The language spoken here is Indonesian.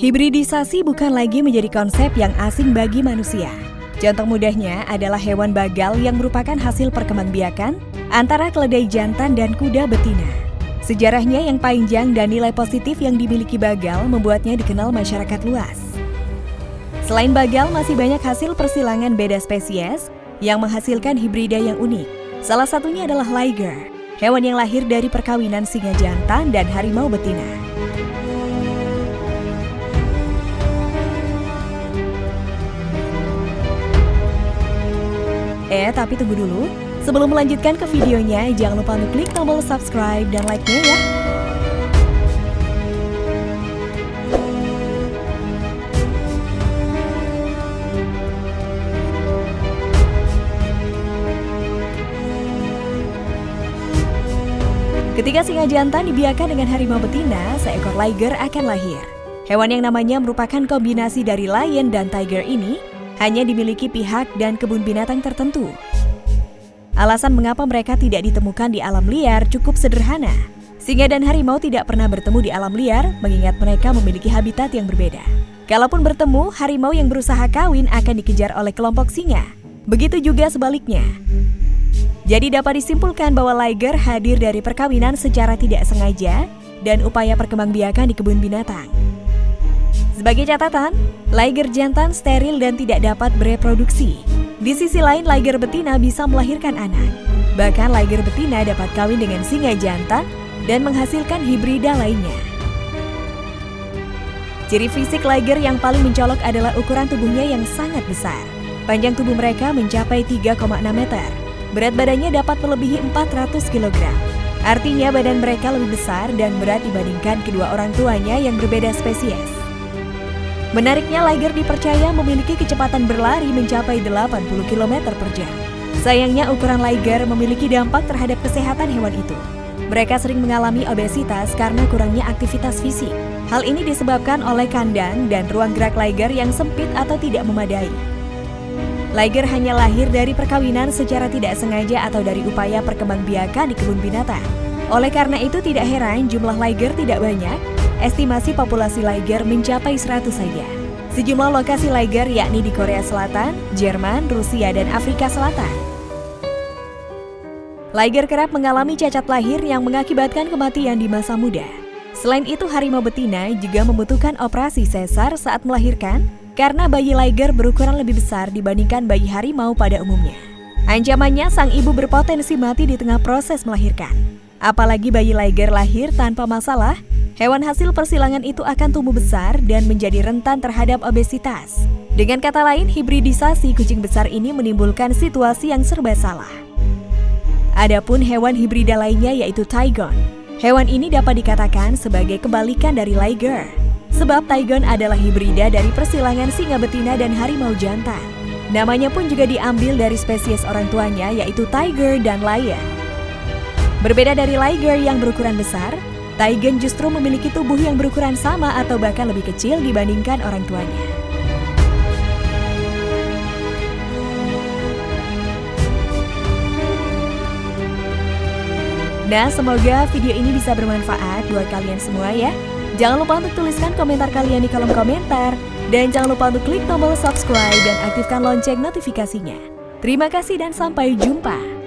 Hibridisasi bukan lagi menjadi konsep yang asing bagi manusia. Contoh mudahnya adalah hewan bagal yang merupakan hasil perkembangbiakan antara keledai jantan dan kuda betina. Sejarahnya yang panjang dan nilai positif yang dimiliki bagal membuatnya dikenal masyarakat luas. Selain bagal, masih banyak hasil persilangan beda spesies yang menghasilkan hibrida yang unik. Salah satunya adalah liger, hewan yang lahir dari perkawinan singa jantan dan harimau betina. Eh, tapi tunggu dulu. Sebelum melanjutkan ke videonya, jangan lupa untuk klik tombol subscribe dan like-nya ya. Ketika singa jantan dibiarkan dengan harimau betina, seekor liger akan lahir. Hewan yang namanya merupakan kombinasi dari lion dan tiger ini hanya dimiliki pihak dan kebun binatang tertentu. Alasan mengapa mereka tidak ditemukan di alam liar cukup sederhana. Singa dan harimau tidak pernah bertemu di alam liar mengingat mereka memiliki habitat yang berbeda. Kalaupun bertemu, harimau yang berusaha kawin akan dikejar oleh kelompok singa. Begitu juga sebaliknya. Jadi dapat disimpulkan bahwa liger hadir dari perkawinan secara tidak sengaja dan upaya perkembangbiakan di kebun binatang. Sebagai catatan, liger jantan steril dan tidak dapat bereproduksi. Di sisi lain, liger betina bisa melahirkan anak. Bahkan liger betina dapat kawin dengan singa jantan dan menghasilkan hibrida lainnya. Ciri fisik liger yang paling mencolok adalah ukuran tubuhnya yang sangat besar. Panjang tubuh mereka mencapai 3,6 meter. Berat badannya dapat melebihi 400 kg. Artinya badan mereka lebih besar dan berat dibandingkan kedua orang tuanya yang berbeda spesies. Menariknya, Liger dipercaya memiliki kecepatan berlari mencapai 80 km per jam. Sayangnya, ukuran Liger memiliki dampak terhadap kesehatan hewan itu. Mereka sering mengalami obesitas karena kurangnya aktivitas fisik. Hal ini disebabkan oleh kandang dan ruang gerak Liger yang sempit atau tidak memadai. Liger hanya lahir dari perkawinan secara tidak sengaja atau dari upaya perkembangbiakan di kebun binatang. Oleh karena itu tidak heran jumlah Liger tidak banyak estimasi populasi liger mencapai 100 saja. Sejumlah lokasi liger yakni di Korea Selatan, Jerman, Rusia, dan Afrika Selatan. Liger kerap mengalami cacat lahir yang mengakibatkan kematian di masa muda. Selain itu, harimau betina juga membutuhkan operasi sesar saat melahirkan karena bayi liger berukuran lebih besar dibandingkan bayi harimau pada umumnya. Ancamannya, sang ibu berpotensi mati di tengah proses melahirkan. Apalagi bayi liger lahir tanpa masalah, Hewan hasil persilangan itu akan tumbuh besar dan menjadi rentan terhadap obesitas. Dengan kata lain, hibridisasi kucing besar ini menimbulkan situasi yang serba salah. Adapun hewan hibrida lainnya yaitu Tigon. Hewan ini dapat dikatakan sebagai kebalikan dari Liger. Sebab Tigon adalah hibrida dari persilangan singa betina dan harimau jantan. Namanya pun juga diambil dari spesies orang tuanya yaitu Tiger dan Lion. Berbeda dari Liger yang berukuran besar, Taigen justru memiliki tubuh yang berukuran sama atau bahkan lebih kecil dibandingkan orang tuanya. Nah, semoga video ini bisa bermanfaat buat kalian semua ya. Jangan lupa untuk tuliskan komentar kalian di kolom komentar. Dan jangan lupa untuk klik tombol subscribe dan aktifkan lonceng notifikasinya. Terima kasih dan sampai jumpa.